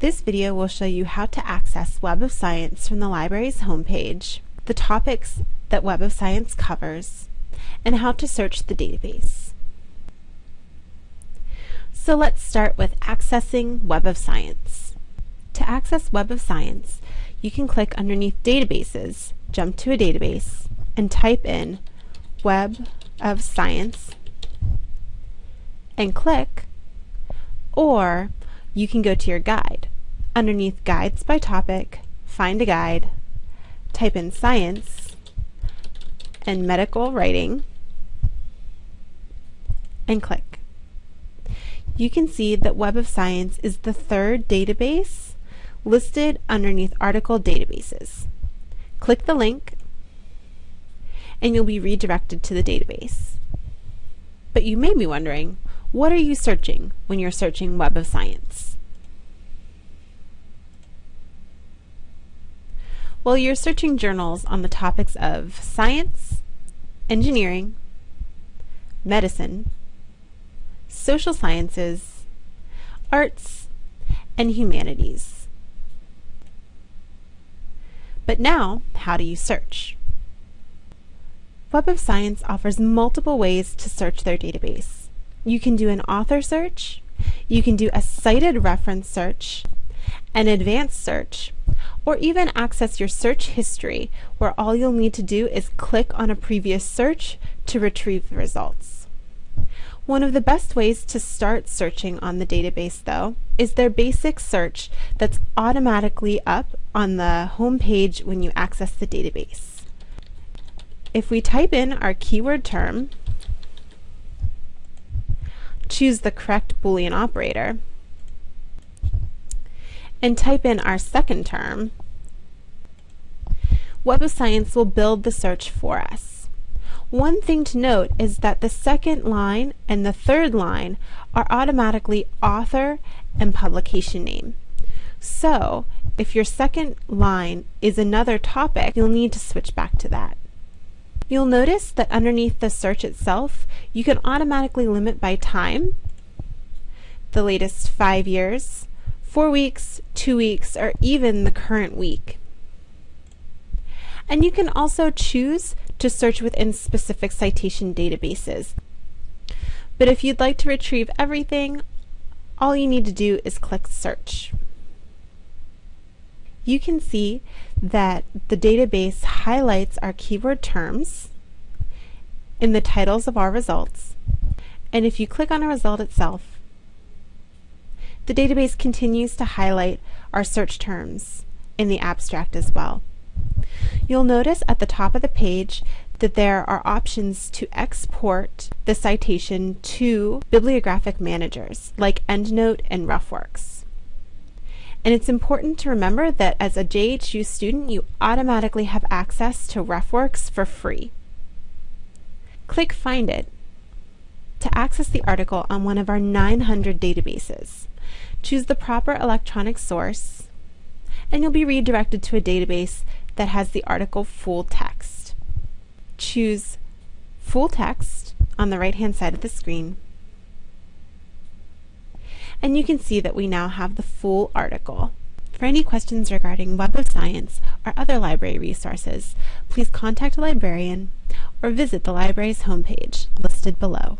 This video will show you how to access Web of Science from the library's homepage, the topics that Web of Science covers, and how to search the database. So let's start with accessing Web of Science. To access Web of Science, you can click underneath Databases, jump to a database, and type in Web of Science, and click, or you can go to your guide. Underneath Guides by Topic, find a guide, type in Science and Medical Writing, and click. You can see that Web of Science is the third database listed underneath Article Databases. Click the link and you'll be redirected to the database. But you may be wondering, what are you searching when you're searching Web of Science? Well, you're searching journals on the topics of science, engineering, medicine, social sciences, arts, and humanities. But now, how do you search? Web of Science offers multiple ways to search their database. You can do an author search, you can do a cited reference search, an advanced search, or even access your search history where all you'll need to do is click on a previous search to retrieve the results. One of the best ways to start searching on the database though is their basic search that's automatically up on the home page when you access the database. If we type in our keyword term choose the correct Boolean operator, and type in our second term, Web of Science will build the search for us. One thing to note is that the second line and the third line are automatically author and publication name. So, if your second line is another topic, you'll need to switch back to that. You'll notice that underneath the search itself, you can automatically limit by time, the latest five years, four weeks, two weeks, or even the current week. And you can also choose to search within specific citation databases. But if you'd like to retrieve everything, all you need to do is click Search you can see that the database highlights our keyword terms in the titles of our results. And if you click on a result itself, the database continues to highlight our search terms in the abstract as well. You'll notice at the top of the page that there are options to export the citation to bibliographic managers like EndNote and RefWorks. And it's important to remember that as a JHU student, you automatically have access to RefWorks for free. Click Find It to access the article on one of our 900 databases. Choose the proper electronic source, and you'll be redirected to a database that has the article full text. Choose Full Text on the right-hand side of the screen and you can see that we now have the full article. For any questions regarding Web of Science or other library resources, please contact a librarian or visit the library's homepage listed below.